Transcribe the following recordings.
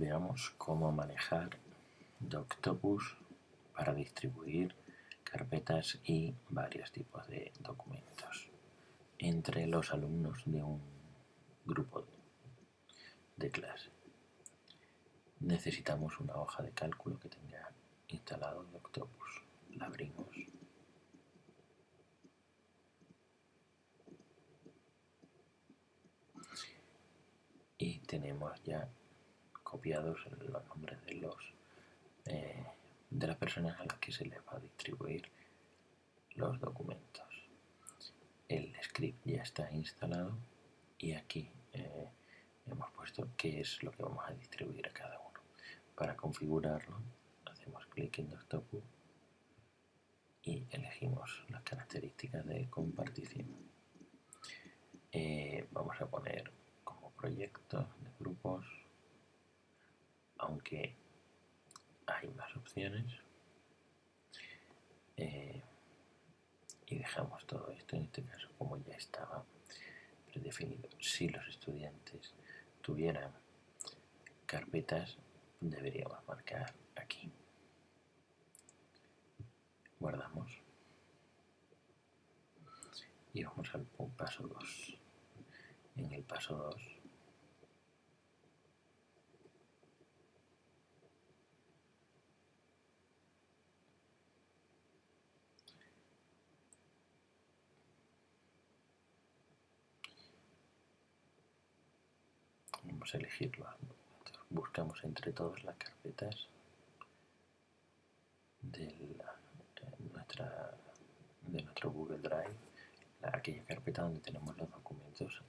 veamos cómo manejar Doctopus para distribuir carpetas y varios tipos de documentos entre los alumnos de un grupo de clase. Necesitamos una hoja de cálculo que tenga instalado Doctopus. La abrimos. Y tenemos ya copiados los nombres de los eh, de las personas a las que se les va a distribuir los documentos. El script ya está instalado y aquí eh, hemos puesto qué es lo que vamos a distribuir a cada uno. Para configurarlo hacemos clic en Doctopus y elegimos las características de compartición. Eh, vamos a poner como proyectos de grupos, aunque hay más opciones eh, y dejamos todo esto en este caso como ya estaba predefinido. Si los estudiantes tuvieran carpetas deberíamos marcar aquí. Guardamos. Y vamos al paso 2 en el paso 2 elegirlo. Buscamos entre todas las carpetas de, nuestra, de nuestro Google Drive aquella carpeta donde tenemos los documentos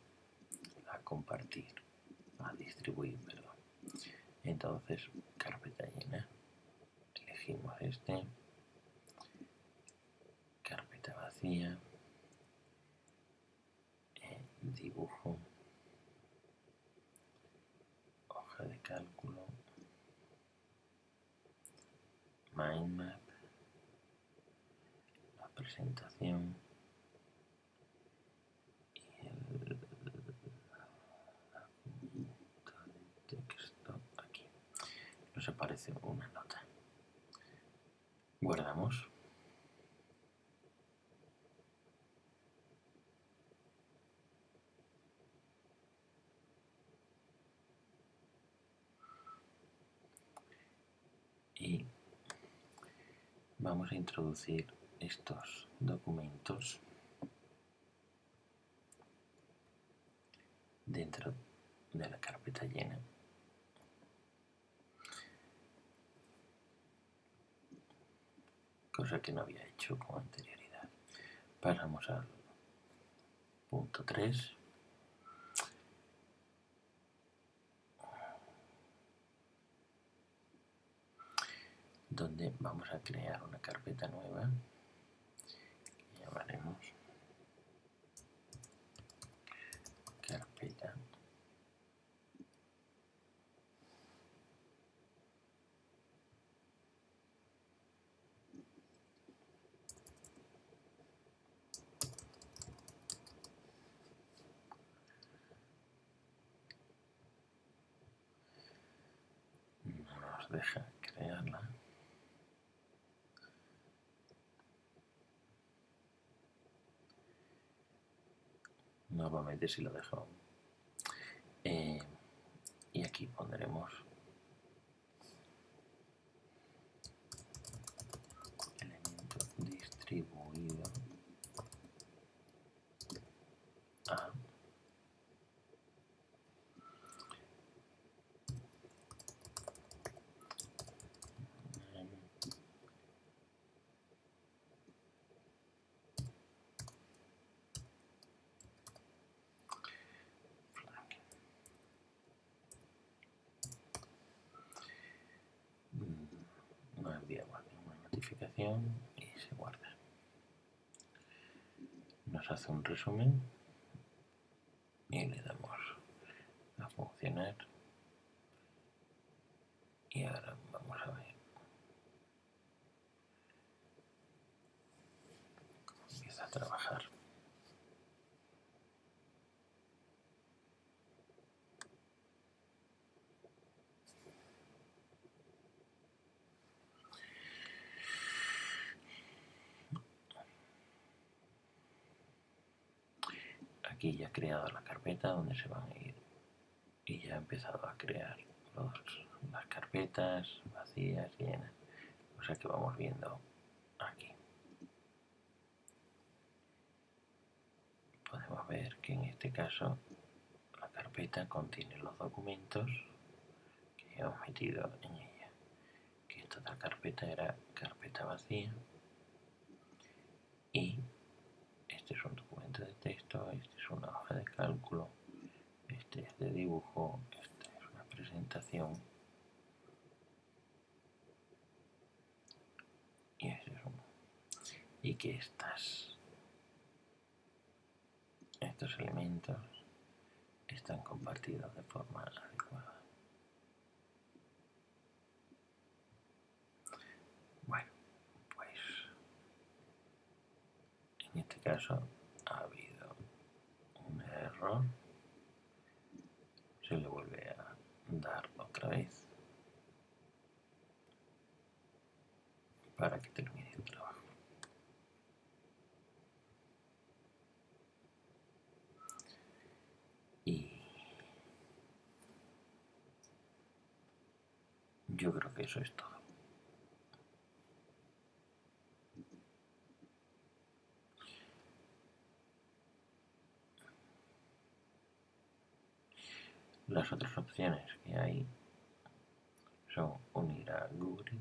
a compartir a distribuir entonces carpeta llena. Elegimos este. Carpeta vacía. Eh, dibujo de cálculo, mind map, la presentación y el texto aquí. Nos aparece una nota. Guardamos. y vamos a introducir estos documentos dentro de la carpeta llena. Cosa que no había hecho con anterioridad. Pasamos al punto 3 donde vamos a crear una carpeta nueva. Que llamaremos carpeta. No nos deja crearla nuevamente si lo dejo eh, y aquí pondremos y se guarda. Nos hace un resumen y le damos a funcionar. Y ahora vamos a ver. Empieza a trabajar aquí ya he creado la carpeta donde se van a ir y ya he empezado a crear las carpetas vacías, llenas. O sea que vamos viendo aquí. Podemos ver que en este caso la carpeta contiene los documentos que hemos metido en ella. Que esta otra carpeta era carpeta vacía y este es un documento de texto, este es una hoja de cálculo, este es de dibujo, esta es una presentación y este es uno. Y que estas, estos elementos están compartidos de forma adecuada. Bueno, pues en este caso Se le vuelve a dar otra vez para que termine el trabajo. Y yo creo que eso es todo. Las otras opciones que hay son unir a Google.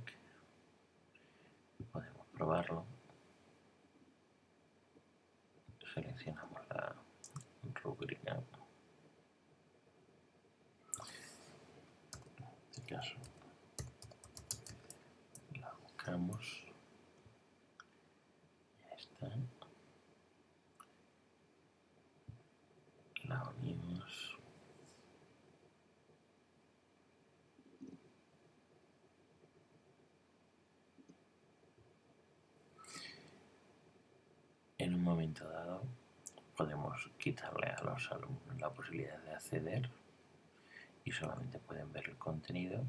Podemos probarlo. Seleccionamos la rúbrica. En este caso la buscamos. Ya está. La unimos. en un dado podemos quitarle a los alumnos la posibilidad de acceder y solamente pueden ver el contenido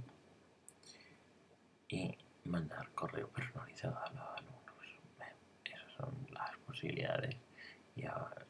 y mandar correo personalizado a los alumnos. esas son las posibilidades y ahora